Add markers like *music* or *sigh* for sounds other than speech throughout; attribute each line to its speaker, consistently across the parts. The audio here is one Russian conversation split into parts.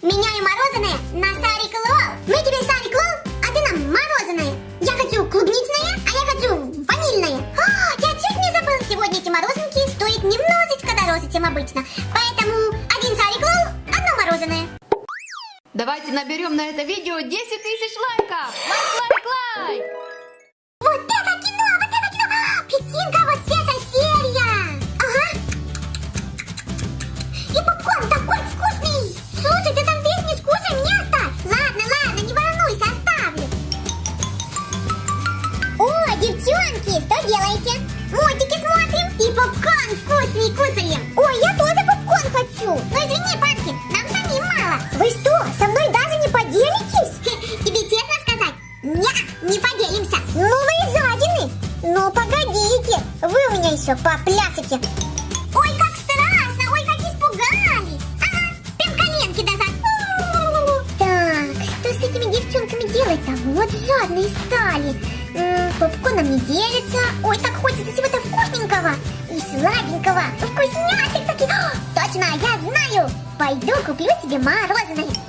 Speaker 1: Меняю мороженое на шарик LOL. Мы тебе шарик LOL, а ты нам мороженое. Я хочу клубничное, а я хочу ванильное. А, я чуть не забыл, сегодня эти мороженки стоят немножечко дороже, чем обычно. Поэтому один шарик LOL, одно мороженое.
Speaker 2: Давайте наберем на это видео 10 тысяч лайков! Лайк, лайк, лайк!
Speaker 1: Вкусный кусаем. Ой, я тоже попкорн хочу. Ну извини, Панки, нам самим мало. Вы что, со мной даже не поделитесь? *laughs* Тебе честно сказать? Не, не поделимся. Ну вы и жадины. Ну погодите, вы у меня еще поплясите. Ой, как страшно, ой, как испугались. Ага, прям коленки назад. Так, что с этими девчонками делать-то? Вот жадные стали. М, Попкорном не делится. Ой, так хочется чего-то вкусненького и сладенького. Вкусняшек таких. О, Точно, я знаю. Пойду куплю себе мороженое.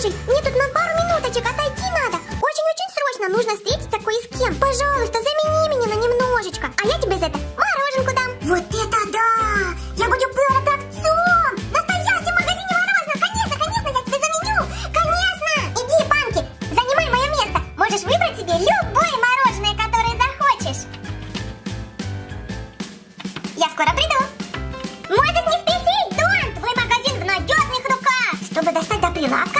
Speaker 1: Слушай, мне тут на пару минуточек отойти надо. Очень-очень срочно нужно встретиться кое с кем. Пожалуйста, замени меня на немножечко. А я тебе за это мороженку дам. Вот это да! Я буду продавцом! В настоящем магазине мороженого! Конечно, конечно, я тебя заменю! Конечно! Иди, Панки, занимай мое место. Можешь выбрать себе любое мороженое, которое захочешь. Я скоро приду. Можешь не спешить, Дон! Твой магазин в надежных руках. Чтобы достать до прилавка,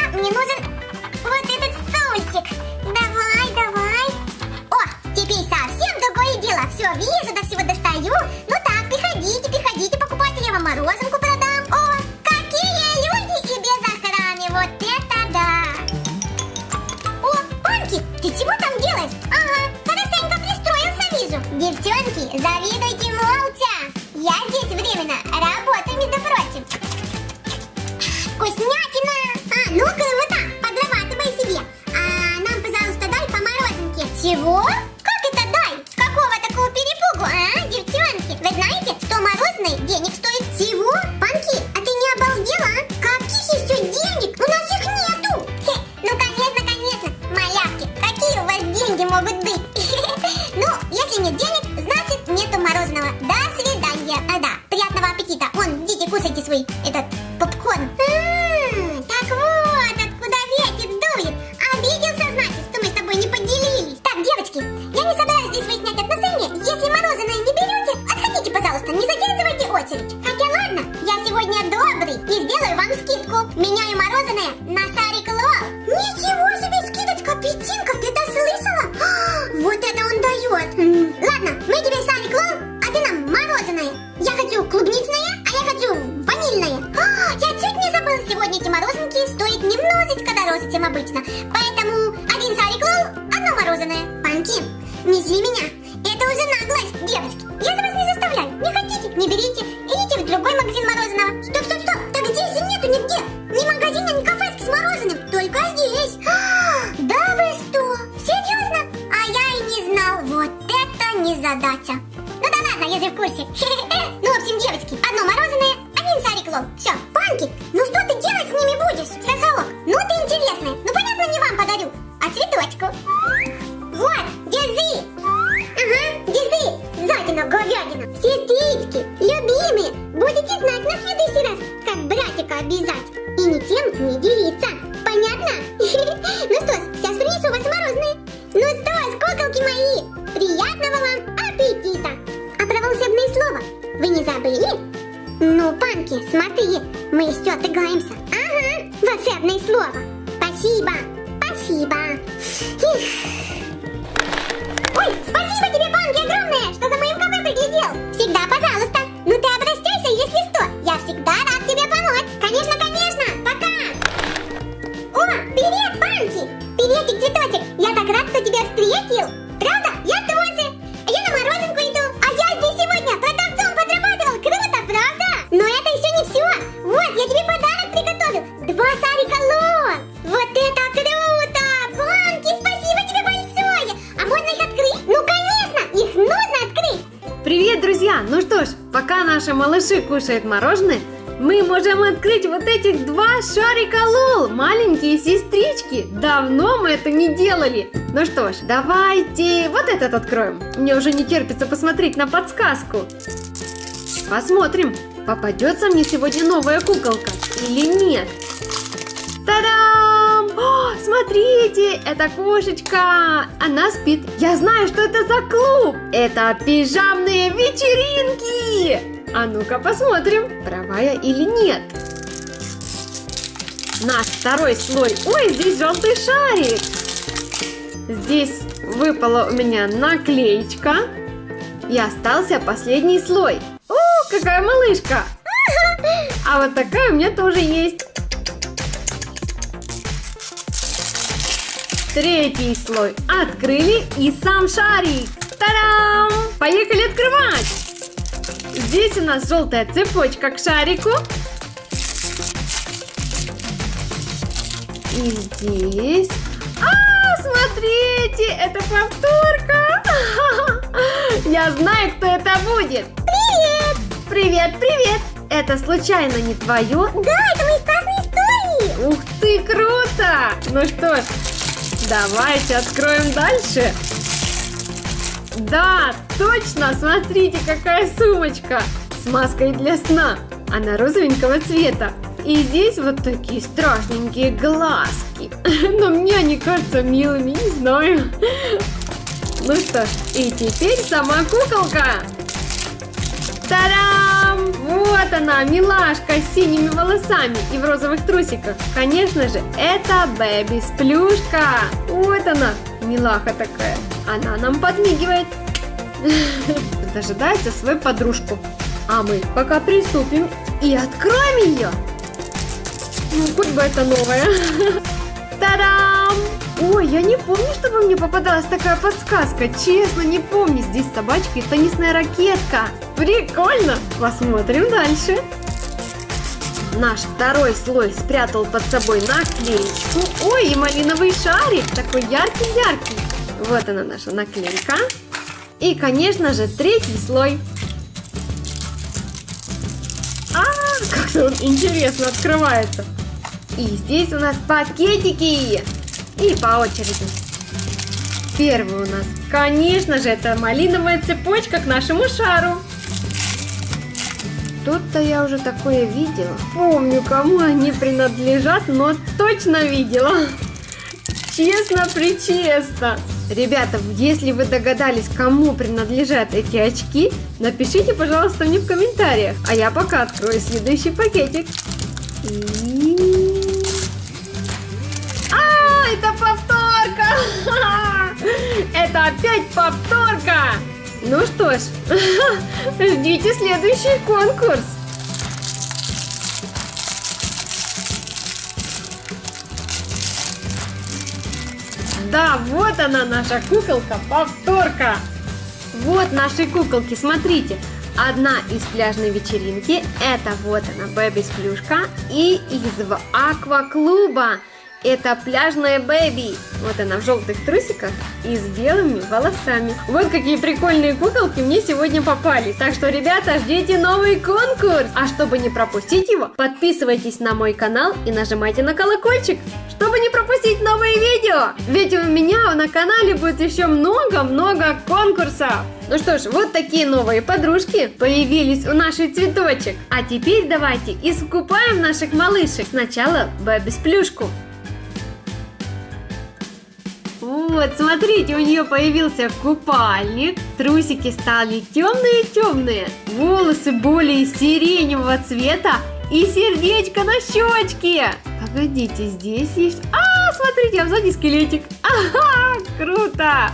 Speaker 1: Чего? Как это дай? С какого такого перепугу, а, девчонки? Вы знаете, что мороженое денег стоит всего? Панки, а ты не обалдела? Каких еще денег? У нас их нету. Хе, ну, конечно, конечно, малявки, какие у вас деньги могут быть? *laughs* Ну, если нет денег, значит нету мороженого. До сегодня добрый и сделаю вам скидку. Меняю мороженое на Сарик Лол. Ничего себе скидочка, Петинка, ты это слышала? А, *gasps* Вот это он дает. Ладно, мы тебе Сарик Лол, а ты нам мороженое. Я хочу клубничное, а я хочу ванильное. А, *gasps* Я чуть не забыл, сегодня эти мороженки стоят немножечко дороже, чем обычно. Поэтому один Сарик Лол, одно мороженое. Панки, не зли меня. Это уже наглость, девочки. Я за вас не заставляю. Не хотите, не берите. Идите в другой магазин мороженого. Ни магазина, ни кафешки с мороженым. Только здесь. А, Да вы что? Серьезно? А я и не знал. Вот это незадача. Ну да ладно, я же в курсе. *laughs* Ну, в общем, девочки, одно мороженое, один Сарик Лол. Все, Панки, ну что ты делать с ними будешь? Сахалок, ну ты интересная. Ну понятно, не вам подарю, а цветочку. Вот, держи. Ага, держи, задина, говядина. Сестрички, любимые, будете знать на следующий раз, как братика обижать. И ни тем не делиться. Понятно? *laughs* Ну что сейчас принесу вас мороженое. Ну что куколки мои, приятного вам аппетита. А про волшебное слово вы не забыли? Ну, Панки, смотри, мы еще отыграемся. Ага, волшебное слово. Спасибо, спасибо. Ой, спасибо тебе, Панки, огромное, что за моим кафе приглядел. Всегда, пожалуйста. Ну ты обращайся, если что. Я всегда рад Приветик, цветочек! Я так рад, что тебя встретил! Правда? Я тоже! А я на морозинку иду! А я
Speaker 3: здесь
Speaker 1: сегодня продавцом подрабатывал! Круто, правда? Но это еще не все! Вот, я тебе подарок приготовил! Два шарика лон! Вот это круто! Банки, спасибо тебе большое! А можно их открыть?
Speaker 3: Ну, конечно! Их нужно открыть! Привет, друзья! Ну что ж, пока наши малыши кушают мороженое, мы можем открыть вот этих два шарика Лол, маленькие сестрички. Давно мы это не делали. Ну что ж, давайте вот этот откроем. Мне уже не терпится посмотреть на подсказку. Посмотрим, попадется мне сегодня новая куколка или нет. Та-дам! Смотрите, это кошечка. Она спит. Я знаю, что это за клуб. Это пижамные вечеринки. А ну-ка посмотрим, права я или нет. Наш второй слой. Ой, здесь желтый шарик. Здесь выпала у меня наклеечка. И остался последний слой. О, какая малышка! А вот такая у меня тоже есть. Третий слой открыли и сам шарик. Тарам! Поехали открывать! Здесь у нас желтая цепочка к шарику. И здесь... А, смотрите, это повторка! *laughs* Я знаю, кто это будет.
Speaker 1: Привет!
Speaker 3: Привет, привет! Это случайно не твое?
Speaker 1: Да, это мои классные истории!
Speaker 3: Ух ты, круто! Ну что ж, давайте откроем дальше. Да, точно, смотрите, какая сумочка с маской для сна. Она розовенького цвета. И здесь вот такие страшненькие глазки. *laughs* Но мне они кажутся милыми, не знаю. Ну что ж, и теперь сама куколка. Тарам! Вот она, милашка с синими волосами и в розовых трусиках. Конечно же, это Бэби Сплюшка. Вот она, милаха такая. Она нам подмигивает. *laughs* Дожидается свою подружку. А мы пока приступим и откроем ее. Ну, хоть бы это новое. *laughs* Та-дам! Ой, я не помню, чтобы мне попадалась такая подсказка. Честно, не помню. Здесь собачка и теннисная ракетка. Прикольно! Посмотрим дальше. Наш второй слой спрятал под собой наклеечку. Ой, и малиновый шарик. Такой яркий-яркий. Вот она наша наклейка. И, конечно же, третий слой. А, как он интересно открывается. И здесь у нас пакетики. И по очереди. Первый у нас, конечно же, это малиновая цепочка к нашему шару. Тут-то я уже такое видела. Помню, кому они принадлежат, но точно видела. Честно-причестно. Ребята, если вы догадались, кому принадлежат эти очки, напишите, пожалуйста, мне в комментариях. А я пока открою следующий пакетик. И... А, это повторка! *laughs* Это опять повторка! Ну что ж, *laughs* ждите следующий конкурс. Да, вот она наша куколка, повторка. Вот наши куколки, смотрите. Одна из пляжной вечеринки, это вот она, Бэби Сплюшка, и из акваклуба. Это пляжная Бэби. Вот она в желтых трусиках и с белыми волосами. Вот какие прикольные куколки мне сегодня попали. Так что, ребята, ждите новый конкурс. А чтобы не пропустить его, подписывайтесь на мой канал и нажимайте на колокольчик, чтобы не пропустить новые видео. Ведь у меня на канале будет еще много-много конкурсов. Ну что ж, вот такие новые подружки появились у нашей цветочек. А теперь давайте искупаем наших малышек. Сначала Бэби плюшку. Вот, смотрите, у нее появился купальник, трусики стали темные-темные, волосы более сиреневого цвета и сердечко на щечке. Погодите, здесь есть... А, смотрите, а сзади скелетик. Ага, круто.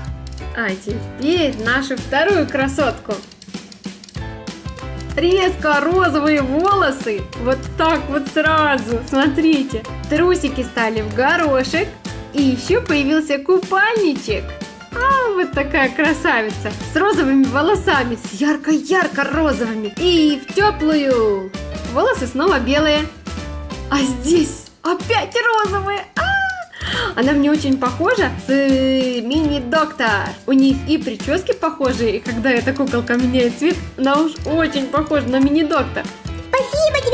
Speaker 3: А теперь нашу вторую красотку. Резко розовые волосы, вот так вот сразу, смотрите. Трусики стали в горошек, и еще появился купальничек. А, вот такая красавица. С розовыми волосами, с ярко-ярко розовыми. И в теплую. Волосы снова белые. А здесь опять розовые. А, Она мне очень похожа с э, мини-доктор. У них и прически похожие, и когда эта куколка меняет цвет, она уж очень похожа на мини-доктор.
Speaker 1: Спасибо тебе,